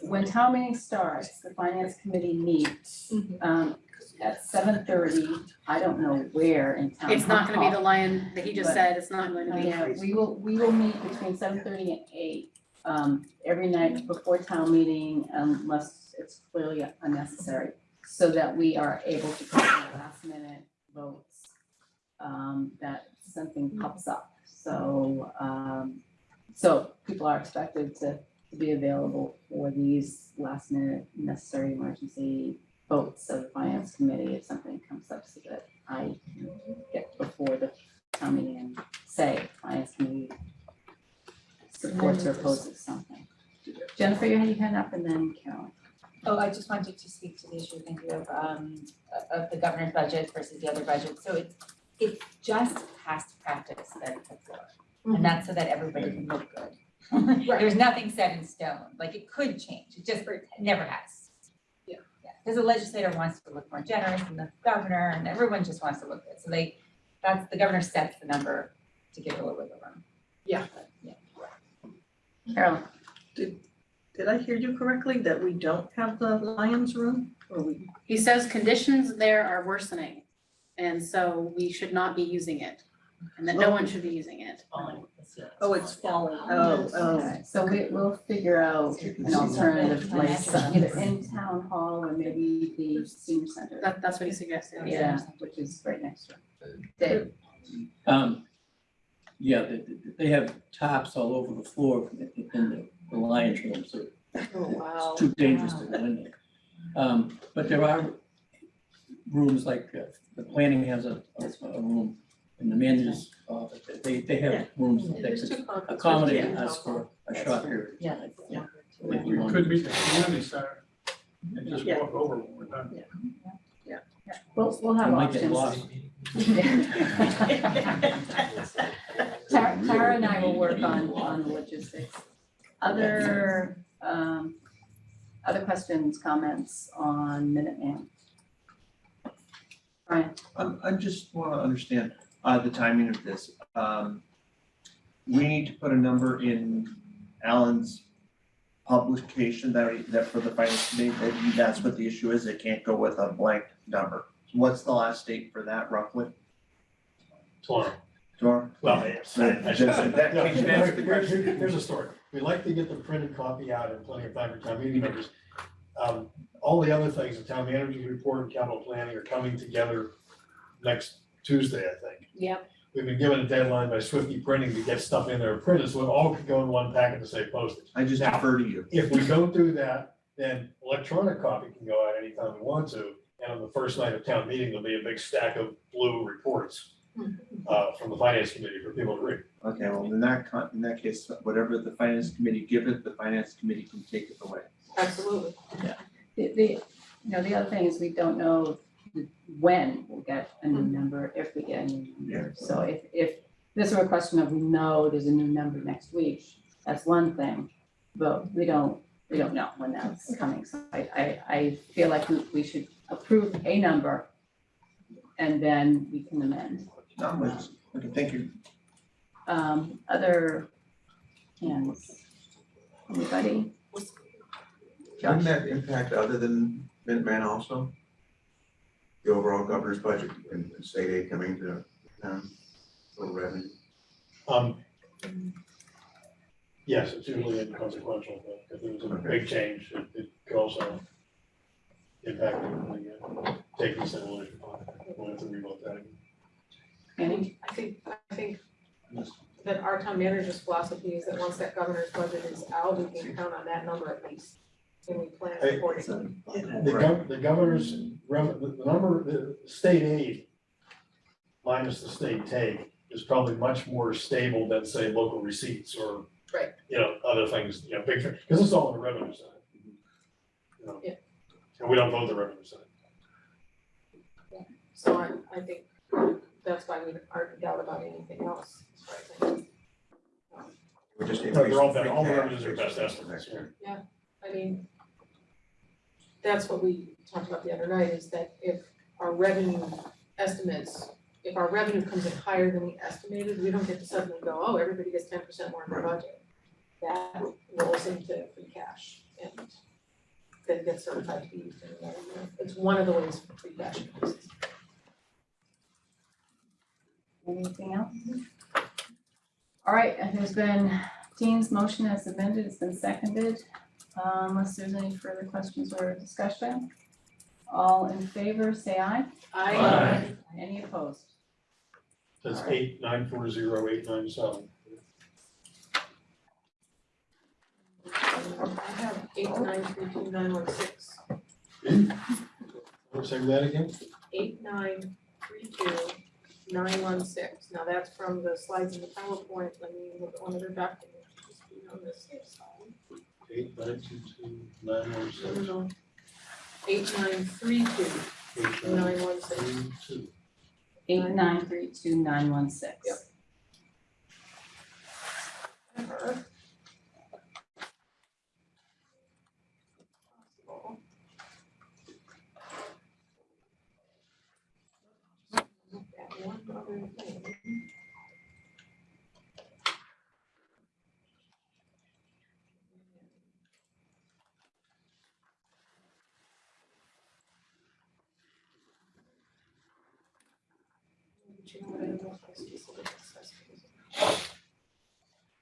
when town meeting starts, the finance committee meets Mhm. um, at seven thirty, I don't know where in town It's not gonna be the hall. lion that he just But- said, it's not going to be. Yeah, we will, we will meet between seven thirty and eight, um, every night before town meeting unless it's clearly unnecessary. So that we are able to put in last minute votes, um, that something pops up. So, um, so people are expected to, to be available for these last minute necessary emergency votes of the finance committee if something comes up so that I can get before the town meeting and say, finance committee supports or opposes something. Jennifer, you had your hand up and then Carolyn. Oh, I just wanted to speak to the issue, thank you, of um of the governor's budget versus the other budget. So it's it's just past practice that it's a floor. And that's so that everybody can look good. There's nothing set in stone, like it could change, it just it never has. Yeah. Yeah, because the legislator wants to look more generous and the governor and everyone just wants to look good. So they, that's, the governor sets the number to give a little bit of room. Yeah. Yeah. Carolyn, Did I hear you correctly that we don't have the Lions Room? Or we, He says conditions there are worsening, and so we should not be using it, and that no one should be using it. oh, it's falling, oh, oh. okay, so we, we'll figure out an alternative place, either in town hall or maybe the senior center. That, that's what he suggested, yeah. Yeah, which is right next to it. Dave, Um, yeah, they, they- they have tops all over the floor in in the, the lion's room, so Oh, wow. it's too dangerous to go in there. Um, but there are rooms like, uh, the planning has a, a, a room, and the manager's office, they, they have rooms that There's could two conference rooms accommodate in us for a short period. of Yeah. time. Yeah. If we We want. could meet the community center and just Yeah. walk over when we're done. we'll, we'll have We might get options. lost. Tara, Tara and I will work on, on the logistics. Other, um, other questions, comments on Minuteman? Brian, Um, I just wanna understand, uh, the timing of this. Um, we need to put a number in Alan's publication that, that for the finance committee, that that's what the issue is, it can't go with a blank number. What's the last date for that roughly? Tomorrow. Tomorrow? Well, yes. So just- that No, can answer the here- here- Here's a story. We like to get the printed copy out in plenty of time for town meeting members. Um, all the other things, the town manager's report and capital planning are coming together next Tuesday, I think. Yep. We've been given a deadline by Swifty Printing to get stuff in there printed, so it all could go in one packet to save postage. I just Now, defer to you. If we don't do that, then electronic copy can go out anytime we want to. And on the first night of town meeting, there'll be a big stack of blue reports uh, from the finance committee for people to read. Okay, well, in that con, in that case, whatever the finance committee give it, the finance committee can take it away. Absolutely. The, the, you know, the other thing is we don't know when we'll get a new number, if we get a new number. So if, if this were a question of we know there's a new number next week, that's one thing. But we don't, we don't know when that's coming. So I, I, I feel like we, we should approve a number and then we can amend. Not much. Okay, thank you. Um, other hands? Anybody? Wouldn't that impact other than Minuteman also? The overall governor's budget and and state aid coming to town, little revenue? Um, yes, it's usually inconsequential, but if there was a big change, it, it could also impact everything, again. Uh, taking consideration, we'll have to revote that again. Annie? I think, I think that our town manager's philosophy is that once that governor's budget is out, we can count on that number at least. And we plan Hey, accordingly. The gov- the governor's, rev- the the number, the state aid minus the state take is probably much more stable than, say, local receipts or Right. you know, other things, you know, big, because it's all on the revenue side. You know, Yeah. And we don't vote the revenue side. So I, I think that's why we aren't doubt about anything else. as far as I. We just No, they're all, increase all the revenues are best estimates, next yeah. I mean, that's what we talked about the other night, is that if our revenue estimates, if our revenue comes in higher than we estimated, we don't get to suddenly go, oh, everybody gets ten percent more in their budget. That rolls into free cash and then gets certified to be used in another year. It's one of the ways for free cash increases. Anything else? All right, and there's been, Dean's motion as amended, it's been seconded. Uh, Unless there's any further questions or discussion. All in favor, say aye. Aye. Any opposed? That's eight, nine, four, zero, eight, nine, seven. I have eight nine three two nine one six, Let's say that again? eight nine three two nine one six. Now that's from the slides in the PowerPoint, let me look at one of their documents, just be on the safe side. Eight, nine, two, two, nine, one, No, no, six. no. Eight nine three two Eight, nine, nine one six. three, two. Eight nine three two nine one six. Yep. Ever. That one other thing. But you know what, I don't know if this is what it says.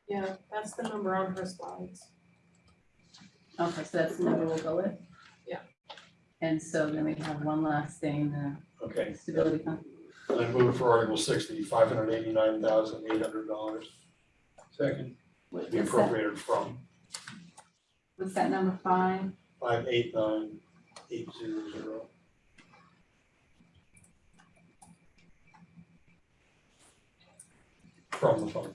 Yeah, that's the number on her slides. Okay, so that's the number we'll go with? Yeah. And so then we have one last thing, Okay, the stability fund. I move for Article sixty, five hundred eighty-nine thousand, eight hundred dollars Second. What- be What's that, appropriated from what's that number five? five, eight, nine, eight, zero, zero. From the fund.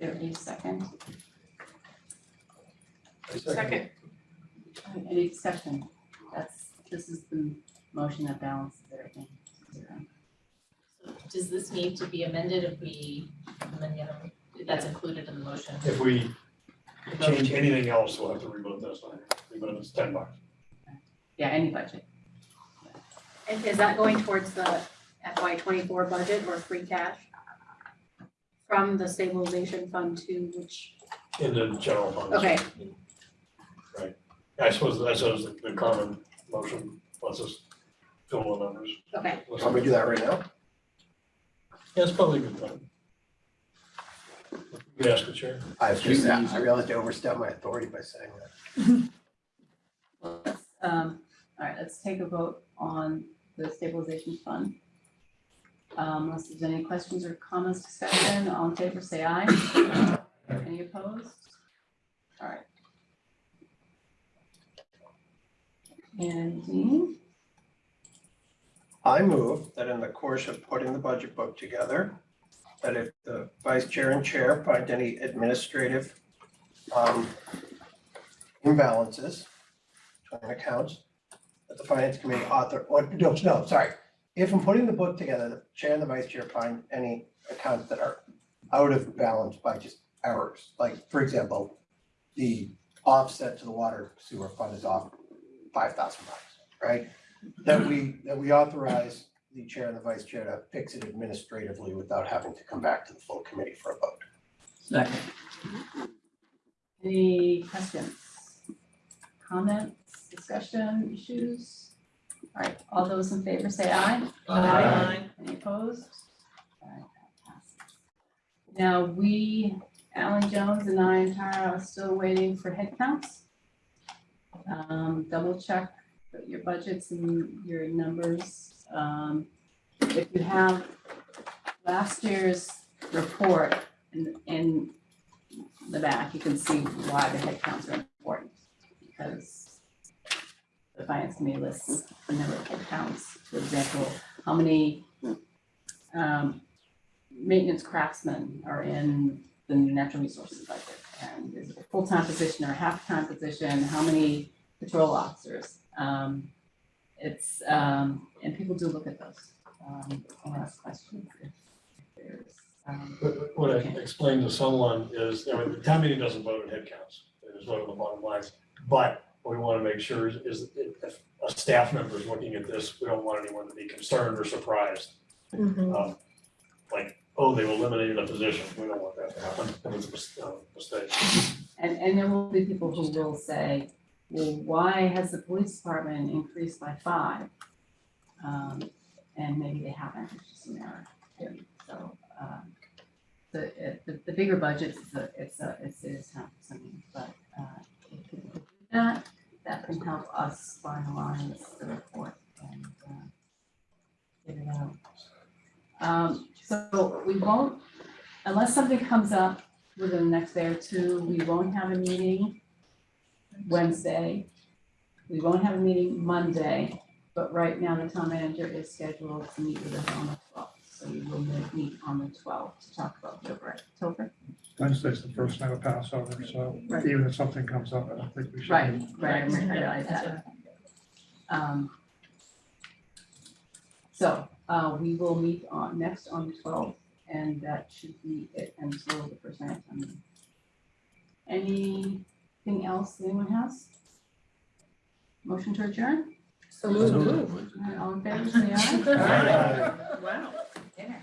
There a second? I Second, Any discussion? That's, this is the motion that balances everything. Does this need to be amended if we amend the other, that's included in the motion? If we change anything else, we'll have to revote this one, even if it's ten bucks. Yeah, any budget. And is that going towards the FY twenty-four budget or free cash? From the stabilization fund to which, in the general fund. okay, Right. I suppose, I suppose the- the common motion lets us fill the numbers. okay. Want me to do that right now? Yeah, it's probably a good time. You could ask the chair. I was just, I realized I overstepped my authority by saying that. Let's, um, all right, let's take a vote on the stabilization fund. Um, unless there's any questions or comments, discussion, all in favor, say aye. Any opposed? All right. And Dean, I move that in the course of putting the budget book together, that if the vice chair and chair find any administrative um imbalances between accounts, that the finance committee author, or, no, no, sorry. If in putting the book together, the chair and the vice chair find any accounts that are out of balance by just errors, like, for example, the offset to the water sewer fund is off five thousand bucks, right? That we, that we authorize the chair and the vice chair to fix it administratively without having to come back to the full committee for a vote. Second. any questions? Comments, discussion, issues? All right, all those in favor say aye. Aye. Any opposed? All right, that passes. Now, we, Alan Jones and I and Tara are still waiting for headcounts. Um, double check your budgets and your numbers. Um, if you have last year's report in, in the back, you can see why the headcounts are important. Because the may lists a number of head counts, for example, how many um, maintenance craftsmen are in the natural resources budget? And is it a full-time position or a half-time position? How many patrol officers? Um, it's, um, and people do look at those, um, and ask questions if there's, um, What I explained to someone is, I mean, the town meeting doesn't vote on headcounts, they just vote on the bottom lines. But what we wanna make sure is, is if a staff member is looking at this, we don't want anyone to be concerned or surprised. Um, Like, oh, they've eliminated a position, we don't want that to happen, and it's a mis- uh, mistake. And, and there will be people who will say, well, why has the police department increased by five? Um, and maybe they haven't, it's just an error, too. so, um, the, it- the, the bigger budgets, it's a, it's a, it's, it's time consuming, but, uh, if people do that, that can help us finalize the report and, uh, get it out. Um, so we won't, unless something comes up within the next day or two, we won't have a meeting Wednesday. We won't have a meeting Monday, but right now the town manager is scheduled to meet with us on the twelfth. So we will meet on the twelfth to talk about the override. Topher? Wednesday's the first night of Passover, so Right. even if something comes up, I don't think we should. Right, right, I realize that. Um. So, uh, we will meet on, next on the twelfth, and that should be it until the first night of town. Anything else anyone has? Motion to adjourn? So All right, All in favor, say aye. Wow. Dinner.